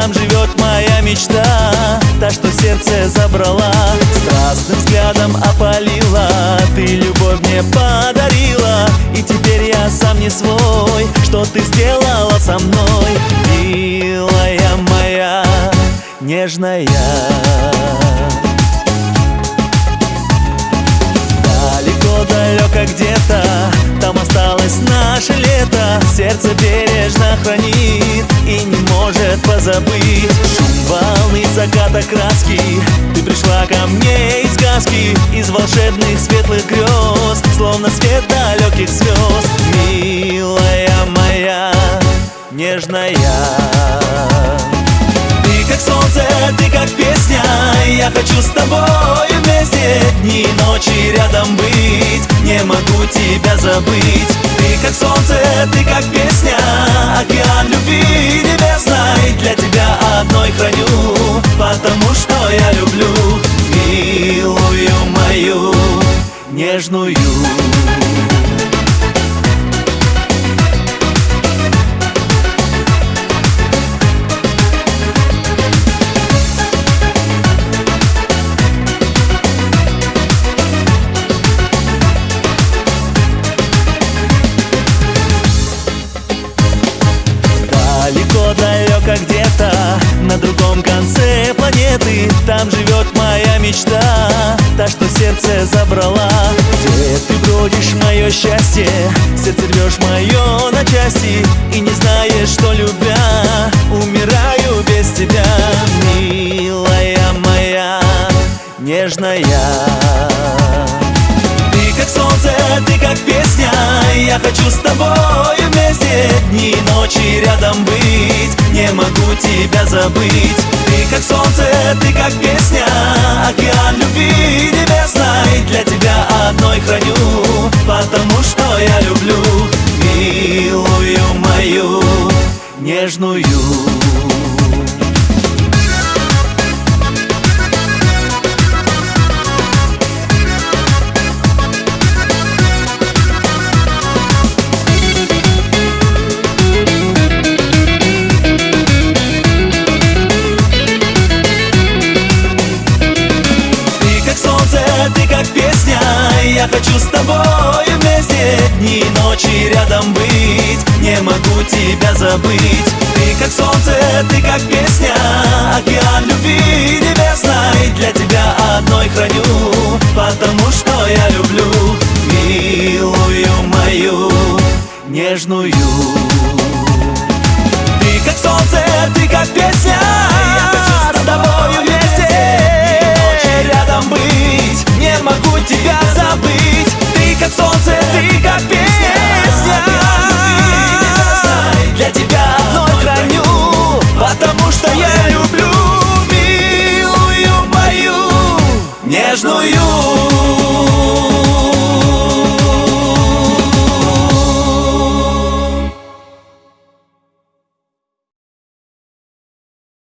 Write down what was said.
там живет моя мечта Та, что сердце забрала Страстным взглядом опалила. Ты любовь мне подарила И теперь я сам не свой. Что ты сделала со мной Милая моя, нежная? Далеко-далеко где-то Там осталось наше лето. Сердце не позабыть Шум волны, заката краски. Ты пришла ко мне из сказки Из волшебных светлых грез Словно свет далеких звезд Милая моя, нежная Ты как солнце, ты как песня. Я хочу с тобой вместе Дни и ночи рядом быть. Не могу тебя забыть. Ты как солнце, ты как песня. Океан любви Для тебя одной храню Потому что я люблю Милую мою нежную планеты Там живет моя мечта Та, что сердце забрала. Где ты бродишь, мое счастье Сердце рвешь мое на части И не знаешь, что любя Умираю без тебя. Милая моя, нежная Ты как солнце, ты как песня Я хочу с тобой вместе Дни и ночи рядом быть Не могу тебя забыть Ты как солнце, ты как песня. Океан любви небесной Для тебя одной храню. Потому что я люблю Милую мою нежную я хочу с тобой вместе дни и ночи рядом быть. Не могу тебя забыть. Ты как солнце, ты как песня Океан любви небесной. Для тебя одной храню Потому что я люблю. Милую мою нежную. Ты как солнце, ты как песня что я люблю милую мою нежную.